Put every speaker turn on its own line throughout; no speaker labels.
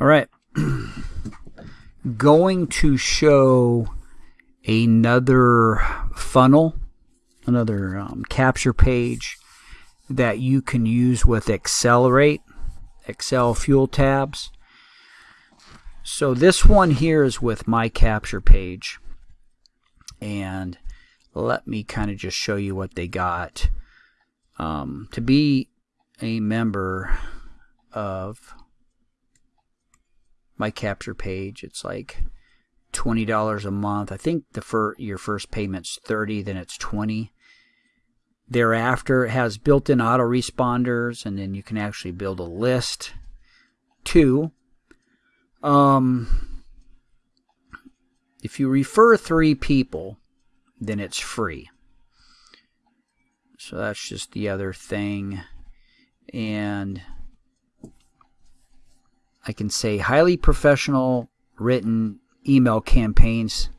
All right. Going to show another funnel, another um, capture page that you can use with Accelerate, Excel Fuel tabs. So this one here is with my capture page. And let me kind of just show you what they got. Um, to be a member of my capture page, it's like $20 a month. I think the fir your first payment's 30 then it's 20 Thereafter, it has built-in auto responders, and then you can actually build a list. Two, um, if you refer three people, then it's free. So that's just the other thing. And I can say highly professional written email campaigns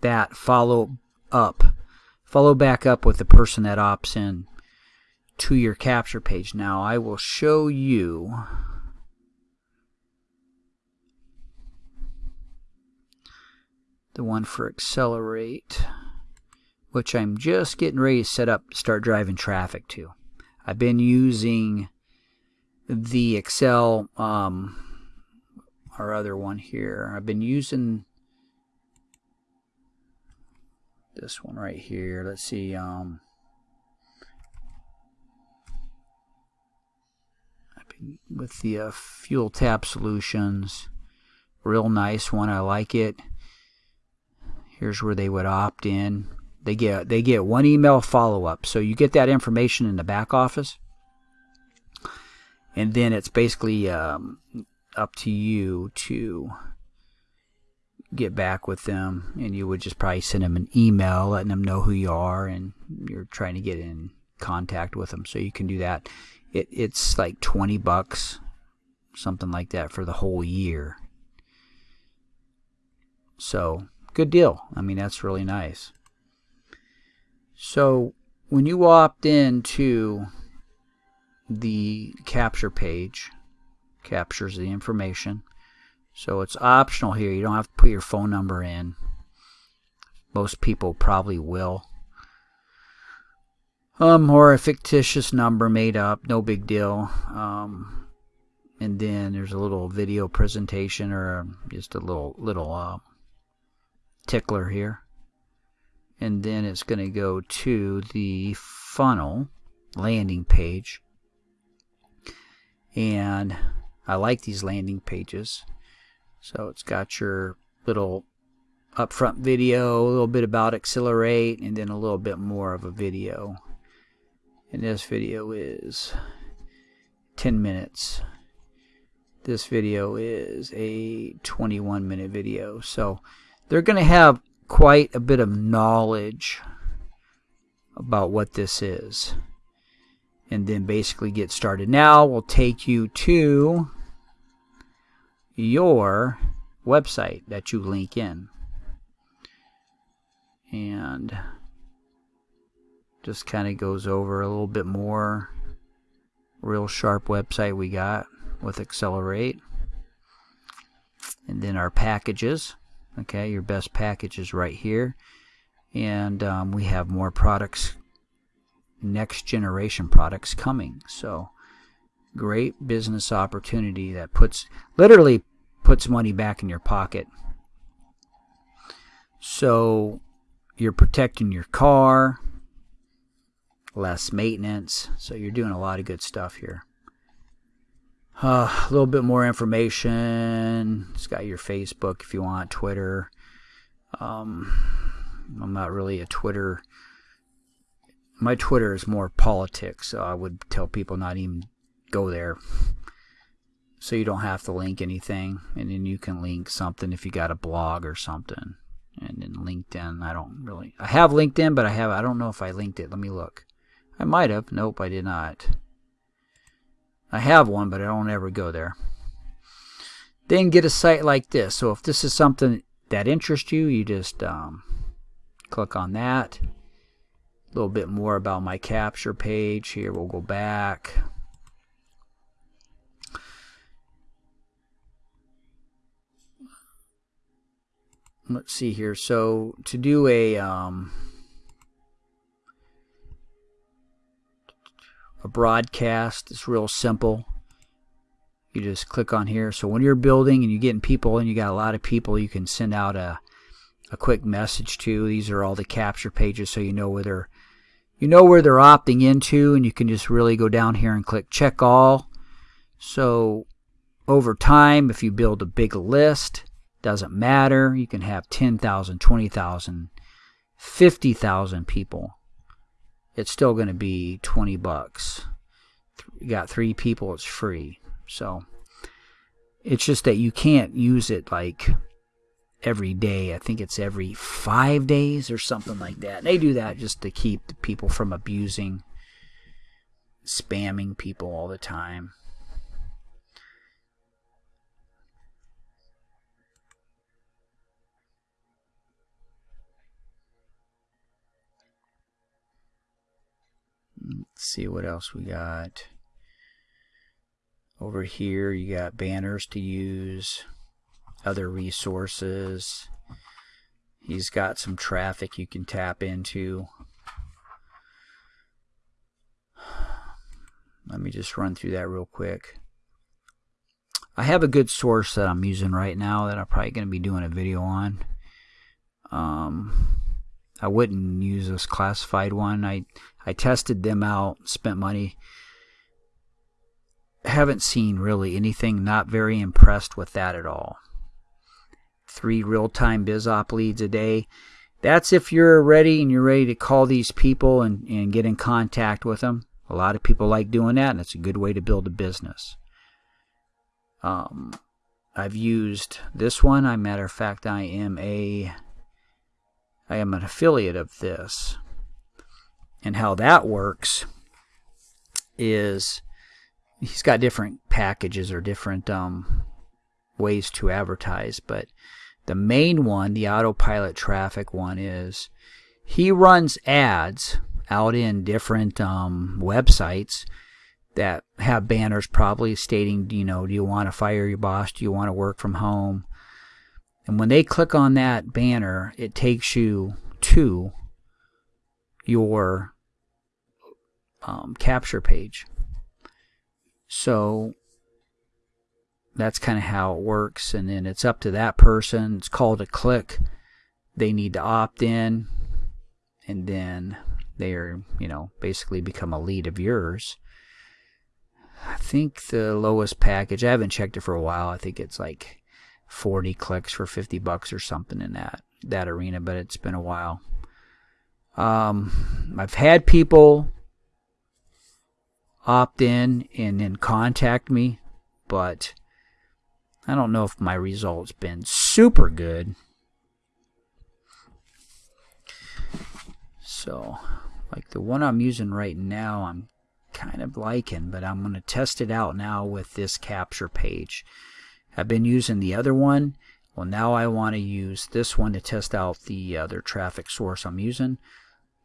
that follow up follow back up with the person that opts in to your capture page. Now I will show you the one for Accelerate, which I'm just getting ready to set up to start driving traffic to. I've been using the Excel, um, our other one here. I've been using this one right here. Let's see. Um, with the uh, fuel tap solutions, real nice one. I like it. Here's where they would opt in. They get they get one email follow up, so you get that information in the back office, and then it's basically um, up to you to get back with them and you would just probably send them an email letting them know who you are and you're trying to get in contact with them. So you can do that. It, it's like 20 bucks something like that for the whole year. So good deal. I mean that's really nice. So when you opt into the capture page captures the information so it's optional here. You don't have to put your phone number in. Most people probably will. Um, or a fictitious number made up, no big deal. Um, and then there's a little video presentation or just a little little uh, tickler here. And then it's going to go to the funnel landing page. And I like these landing pages. So it's got your little upfront video, a little bit about Accelerate, and then a little bit more of a video. And this video is 10 minutes. This video is a 21 minute video. So they're going to have quite a bit of knowledge about what this is. And then basically get started. Now we'll take you to your website that you link in. And just kind of goes over a little bit more. Real sharp website we got with Accelerate. And then our packages. Okay, your best packages right here. And um, we have more products, next generation products coming. So great business opportunity that puts literally puts money back in your pocket. So you're protecting your car, less maintenance. So you're doing a lot of good stuff here. Uh, a little bit more information. It's got your Facebook if you want, Twitter. Um, I'm not really a Twitter. My Twitter is more politics, so I would tell people not even go there. So you don't have to link anything and then you can link something if you got a blog or something. And then linkedin i don't really i have linkedin but i have i don't know if i linked it. Let me look. I might have. Nope i did not. I have one but i don't ever go there. Then get a site like this. So if this is something that interests you you just um, click on that little bit more about my capture page. Here we'll go back. Let's see here. So to do a um, a broadcast, it's real simple. You just click on here. So when you're building and you're getting people and you got a lot of people, you can send out a a quick message to. These are all the capture pages so you know where they're you know where they're opting into, and you can just really go down here and click check all. So over time, if you build a big list, doesn't matter. You can have 10,000, 20,000, 50,000 people. It's still going to be 20 bucks. You got three people, it's free. So it's just that you can't use it like every day. I think it's every five days or something like that. And they do that just to keep people from abusing, spamming people all the time. Let's see what else we got. Over here you got banners to use, other resources. He's got some traffic you can tap into. Let me just run through that real quick. I have a good source that I'm using right now that I'm probably going to be doing a video on. Um, I wouldn't use this classified one. I I tested them out, spent money. Haven't seen really anything. Not very impressed with that at all. Three real-time BizOp leads a day. That's if you're ready and you're ready to call these people and, and get in contact with them. A lot of people like doing that, and it's a good way to build a business. Um, I've used this one. I matter of fact, I am a I am an affiliate of this. And how that works is he's got different packages or different um, ways to advertise, but the main one, the autopilot traffic one, is he runs ads out in different um, websites that have banners probably stating, you know, do you want to fire your boss? Do you want to work from home? And when they click on that banner, it takes you to your um, capture page. So that's kind of how it works. And then it's up to that person. It's called a click. They need to opt in. And then they are, you know, basically become a lead of yours. I think the lowest package, I haven't checked it for a while. I think it's like 40 clicks for 50 bucks or something in that that arena, but it's been a while. Um, I've had people opt in and then contact me, but I don't know if my results been super good. So, like the one I'm using right now, I'm kind of liking, but I'm going to test it out now with this capture page. I've been using the other one. Well, now I want to use this one to test out the other traffic source I'm using.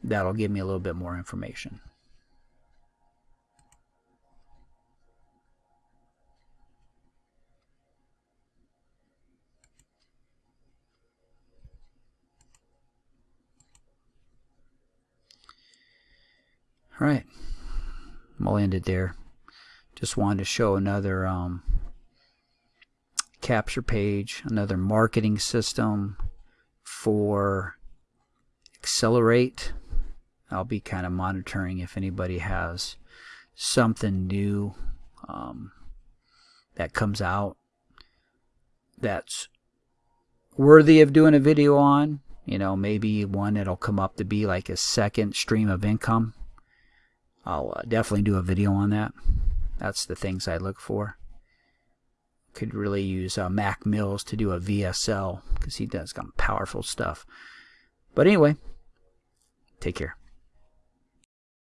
That'll give me a little bit more information. All right, I'll end it there. Just wanted to show another um, capture page, another marketing system for Accelerate. I'll be kind of monitoring if anybody has something new um, that comes out that's worthy of doing a video on. You know, maybe one that'll come up to be like a second stream of income. I'll uh, definitely do a video on that. That's the things I look for could really use uh, Mac Mills to do a VSL because he does some powerful stuff. But anyway, take care.